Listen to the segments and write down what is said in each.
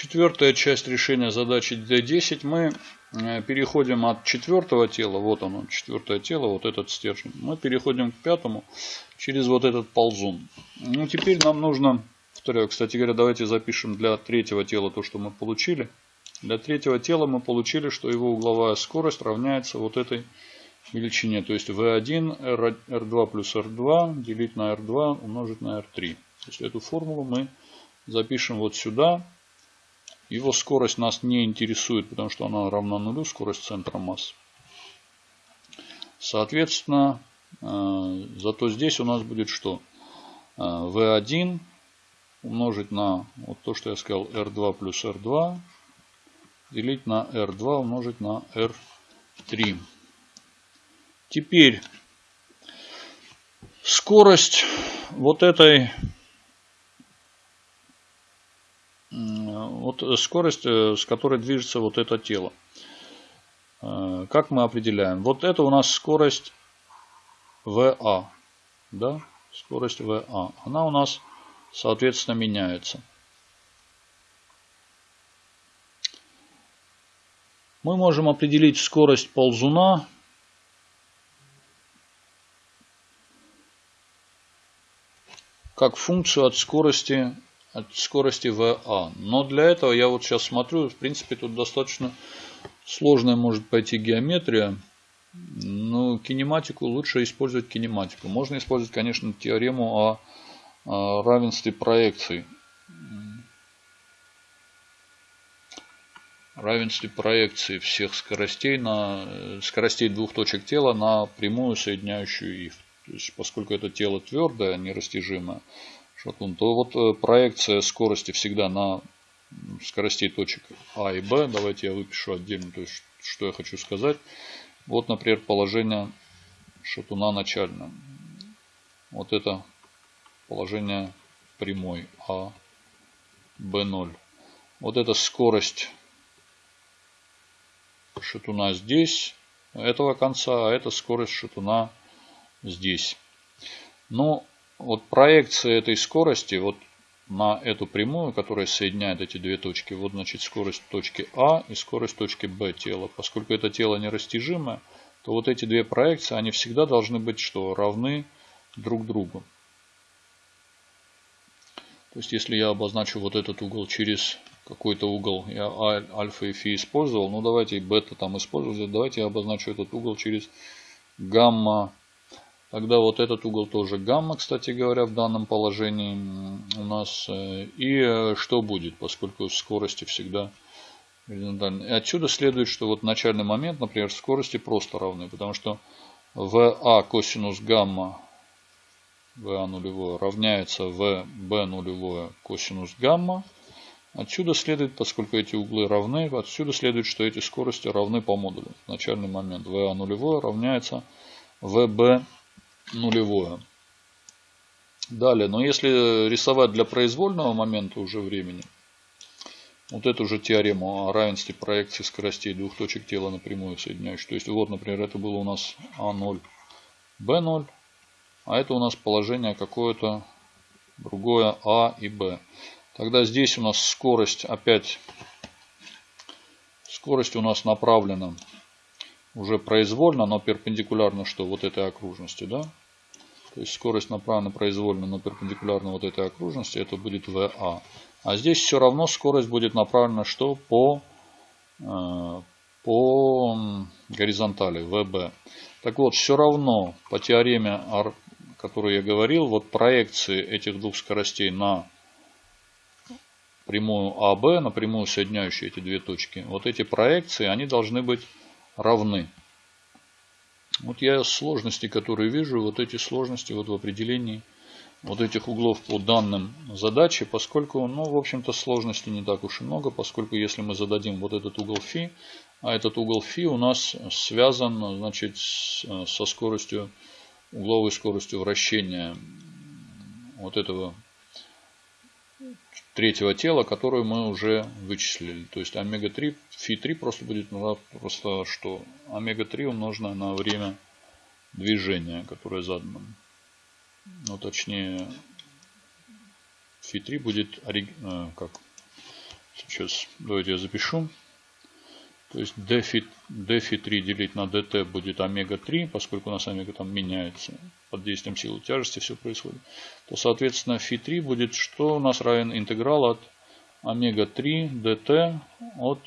четвертая часть решения задачи D10. Мы э, переходим от четвертого тела, вот оно, четвертое тело, вот этот стержень. Мы переходим к пятому через вот этот ползун. Ну, теперь нам нужно, кстати говоря, давайте запишем для третьего тела то, что мы получили. Для третьего тела мы получили, что его угловая скорость равняется вот этой величине. То есть V1 R2 плюс R2 делить на R2 умножить на R3. То есть эту формулу мы запишем вот сюда. Его скорость нас не интересует, потому что она равна нулю, скорость центра масс. Соответственно, э, зато здесь у нас будет что? V1 э, умножить на вот то, что я сказал, R2 плюс R2 делить на R2 умножить на R3. Теперь скорость вот этой вот скорость, э, с которой движется вот это тело. Э, как мы определяем? Вот это у нас скорость VA. Да? Скорость VA. Она у нас, соответственно, меняется. Мы можем определить скорость ползуна как функцию от скорости, от скорости VA. Но для этого я вот сейчас смотрю, в принципе, тут достаточно сложная может пойти геометрия. Но кинематику лучше использовать кинематику. Можно использовать, конечно, теорему о, равенстве проекций. равенстве проекции всех скоростей на скоростей двух точек тела на прямую соединяющую их. То есть, поскольку это тело твердое, нерастяжимое, шатун, то вот э, проекция скорости всегда на скоростей точек А и Б. Давайте я выпишу отдельно, то есть, что я хочу сказать. Вот, например, положение шатуна начальное. Вот это положение прямой А, Б0. Вот эта скорость шатуна здесь, этого конца, а это скорость шатуна здесь. Но вот проекция этой скорости вот на эту прямую, которая соединяет эти две точки, вот значит скорость точки А и скорость точки Б тела. Поскольку это тело нерастяжимое, то вот эти две проекции, они всегда должны быть что? Равны друг другу. То есть, если я обозначу вот этот угол через какой-то угол, я альфа и фи использовал, ну давайте бета там использовать, давайте я обозначу этот угол через гамма Тогда вот этот угол тоже гамма, кстати говоря, в данном положении у нас. Э, и э, что будет, поскольку скорости всегда горизонтальны. И отсюда следует, что вот начальный момент, например, скорости просто равны, потому что VA косинус гамма VA нулевое равняется VB нулевое косинус гамма. Отсюда следует, поскольку эти углы равны, отсюда следует, что эти скорости равны по модулю. Начальный момент VA нулевое равняется VB нулевое. Далее, но если рисовать для произвольного момента уже времени, вот эту же теорему о равенстве проекции скоростей двух точек тела напрямую соединяющих. То есть, вот, например, это было у нас А0, Б0, а это у нас положение какое-то другое А и Б. Тогда здесь у нас скорость опять, скорость у нас направлена уже произвольно, но перпендикулярно что вот этой окружности, да? То есть скорость направлена произвольно, но перпендикулярно вот этой окружности, это будет VA. А здесь все равно скорость будет направлена что? По, э, по горизонтали, VB. Так вот, все равно по теореме, о которой я говорил, вот проекции этих двух скоростей на прямую АБ, на прямую соединяющую эти две точки, вот эти проекции, они должны быть равны. Вот я сложности, которые вижу, вот эти сложности вот в определении вот этих углов по данным задачи, поскольку, ну, в общем-то, сложностей не так уж и много, поскольку если мы зададим вот этот угол фи, а этот угол фи у нас связан, значит, со скоростью, угловой скоростью вращения вот этого третьего тела, которую мы уже вычислили. То есть омега-3, фи-3 просто будет ну, просто что? Омега-3 умноженное на время движения, которое задано. Ну, точнее, фи-3 будет, э, как, Сейчас давайте я запишу. То есть dphi, dphi 3 делить на dt будет омега-3, поскольку у нас омега там меняется под действием силы тяжести, все происходит. То, соответственно, φ3 будет, что у нас равен интеграл от омега-3 dt от,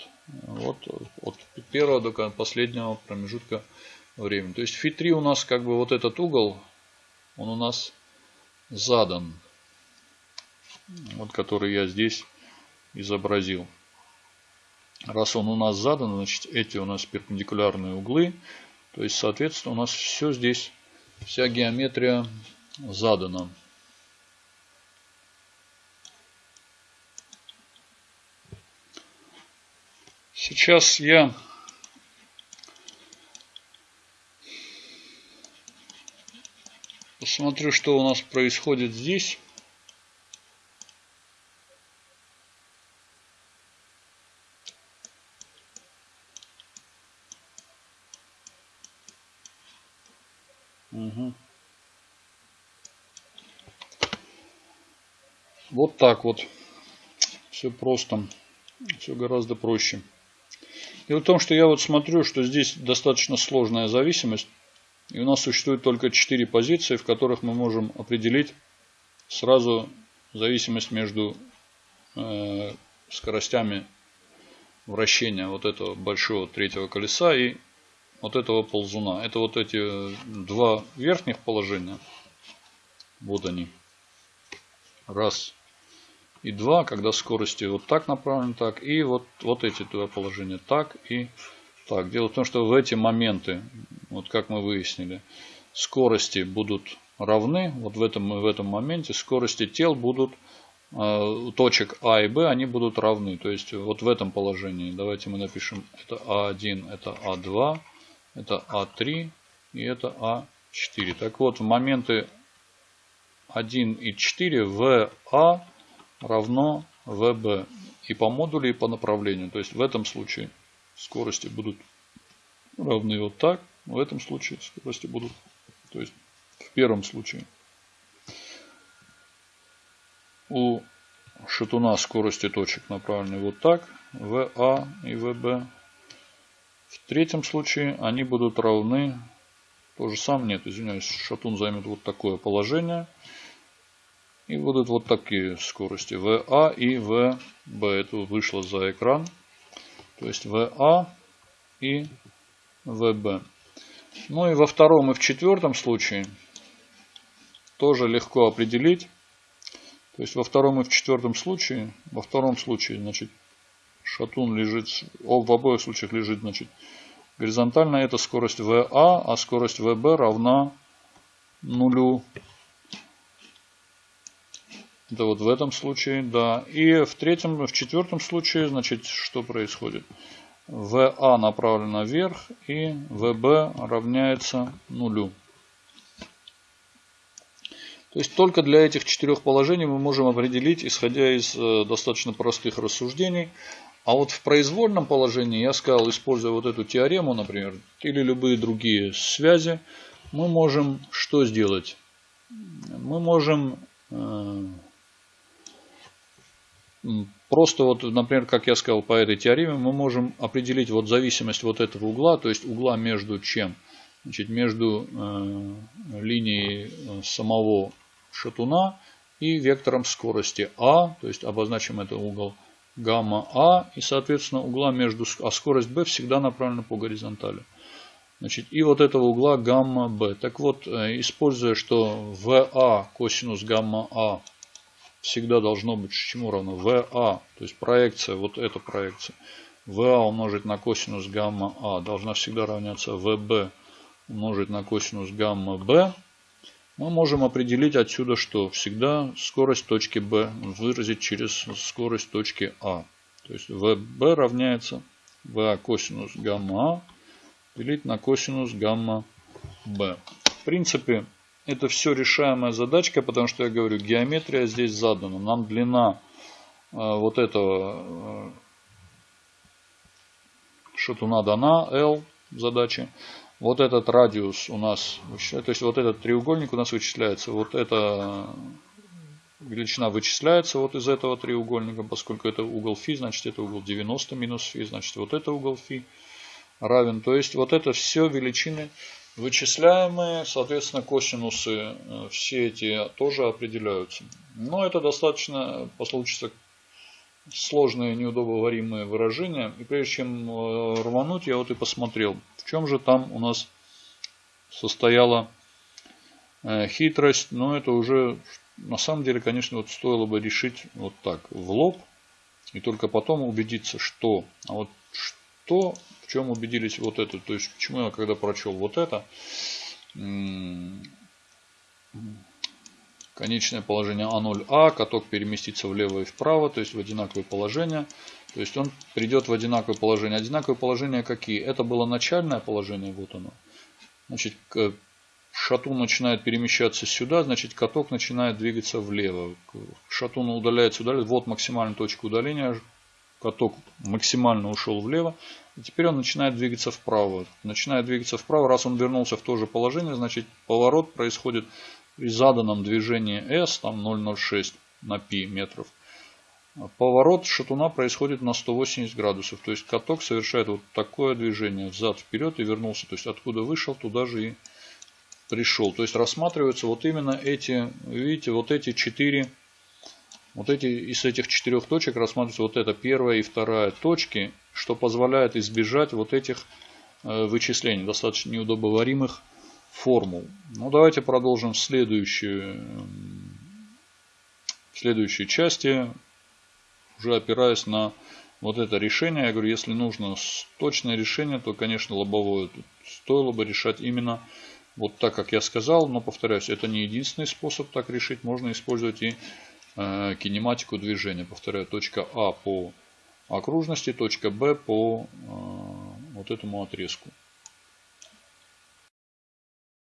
вот, от первого до последнего промежутка времени. То есть φ3 у нас как бы вот этот угол, он у нас задан. Вот который я здесь изобразил. Раз он у нас задан, значит эти у нас перпендикулярные углы. То есть, соответственно, у нас все здесь, вся геометрия задана. Сейчас я посмотрю, что у нас происходит здесь. Угу. Вот так вот. Все просто. Все гораздо проще. Дело в том, что я вот смотрю, что здесь достаточно сложная зависимость. И у нас существует только 4 позиции, в которых мы можем определить сразу зависимость между э, скоростями вращения вот этого большого третьего колеса и вот этого ползуна. Это вот эти два верхних положения. Вот они. Раз и два, когда скорости вот так направлены, так. И вот, вот эти два положения, так и так. Дело в том, что в эти моменты, вот как мы выяснили, скорости будут равны. Вот в этом, в этом моменте скорости тел будут э, точек А и Б, они будут равны. То есть вот в этом положении, давайте мы напишем, это А1, это А2, это А3 и это А4. Так вот, в моменты 1 и 4 ВА равно ВБ и по модулю, и по направлению. То есть в этом случае скорости будут равны вот так. В этом случае скорости будут, то есть в первом случае у шатуна скорости точек направлены вот так, ВА и ВБ. В третьем случае они будут равны, то же самое, нет, извиняюсь, шатун займет вот такое положение. И будут вот такие скорости VA и VB. Это вышло за экран. То есть VA и VB. Ну и во втором и в четвертом случае тоже легко определить. То есть во втором и в четвертом случае, во втором случае, значит, шатун лежит, в обоих случаях лежит, значит, горизонтально это скорость VA, а скорость VB равна нулю. Это вот в этом случае, да. И в третьем, в четвертом случае, значит, что происходит? VA направлена вверх и VB равняется нулю. То есть только для этих четырех положений мы можем определить, исходя из э, достаточно простых рассуждений, а вот в произвольном положении, я сказал, используя вот эту теорему, например, или любые другие связи, мы можем что сделать? Мы можем э, просто вот, например, как я сказал по этой теореме, мы можем определить вот зависимость вот этого угла, то есть угла между чем? Значит, между э, линией э, самого шатуна и вектором скорости А, то есть обозначим это угол гамма А и, соответственно, угла между, а скорость B всегда направлена по горизонтали. Значит, и вот этого угла гамма B. Так вот, э, используя, что VA косинус гамма А всегда должно быть чему равно? VA, то есть проекция, вот эта проекция. VA умножить на косинус гамма А должна всегда равняться VB умножить на косинус гамма B мы можем определить отсюда, что всегда скорость точки B выразить через скорость точки А. То есть VB равняется VA косинус гамма А делить на косинус гамма B. В принципе, это все решаемая задачка, потому что я говорю, геометрия здесь задана. Нам длина э, вот этого э, шатуна дана, L задачи. Вот этот радиус у нас, то есть вот этот треугольник у нас вычисляется. Вот это величина вычисляется вот из этого треугольника, поскольку это угол фи, значит это угол 90 минус фи, значит вот это угол фи равен. То есть вот это все величины вычисляемые, соответственно косинусы э, все эти тоже определяются. Но это достаточно получится сложные неудобоваримые выражения. И прежде чем э, рвануть, я вот и посмотрел, в чем же там у нас состояла э, хитрость. Но это уже на самом деле, конечно, вот стоило бы решить вот так, в лоб. И только потом убедиться, что. А вот что, в чем убедились вот это. То есть, почему я когда прочел вот это, конечное положение А0А, каток переместится влево и вправо, то есть в одинаковое положение. То есть он придет в одинаковое положение. Одинаковые положения какие? Это было начальное положение, вот оно. Значит, шатун начинает перемещаться сюда, значит каток начинает двигаться влево. Шатун удаляется, удаляется. Вот максимальная точка удаления. Каток максимально ушел влево. И теперь он начинает двигаться вправо. Начинает двигаться вправо. Раз он вернулся в то же положение, значит поворот происходит при заданном движении S, там 0,06 на π метров. Поворот шатуна происходит на 180 градусов. То есть каток совершает вот такое движение взад-вперед и вернулся. То есть откуда вышел, туда же и пришел. То есть рассматриваются вот именно эти, видите, вот эти четыре, вот эти из этих четырех точек рассматриваются вот эта первая и вторая точки, что позволяет избежать вот этих э, вычислений, достаточно неудобоваримых формул. Ну, давайте продолжим в следующей, в следующей части, уже опираясь на вот это решение. Я говорю, если нужно точное решение, то, конечно, лобовое стоило бы решать именно вот так, как я сказал. Но, повторяюсь, это не единственный способ так решить. Можно использовать и э, кинематику движения. Повторяю, точка А по окружности, точка Б по э, вот этому отрезку.